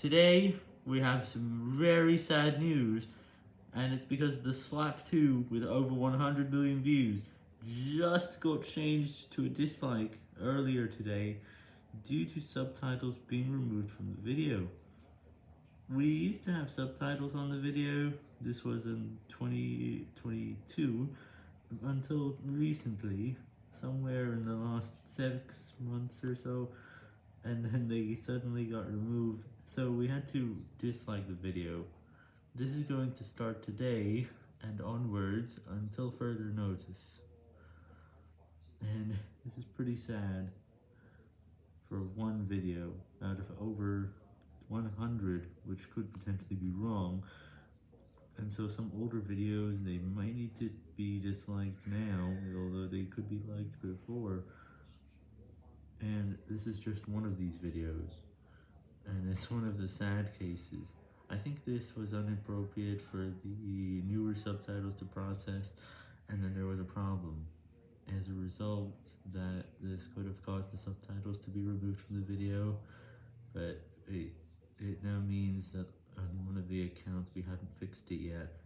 Today, we have some very sad news, and it's because the Slap 2 with over 100 million views just got changed to a dislike earlier today due to subtitles being removed from the video. We used to have subtitles on the video, this was in 2022, until recently, somewhere in the last six months or so, and then they suddenly got removed, so we had to dislike the video. This is going to start today and onwards until further notice. And this is pretty sad for one video out of over 100, which could potentially be wrong. And so some older videos, they might need to be disliked now, although they could be liked before. And this is just one of these videos, and it's one of the sad cases. I think this was inappropriate for the newer subtitles to process, and then there was a problem. As a result, that this could have caused the subtitles to be removed from the video, but it, it now means that on one of the accounts we haven't fixed it yet.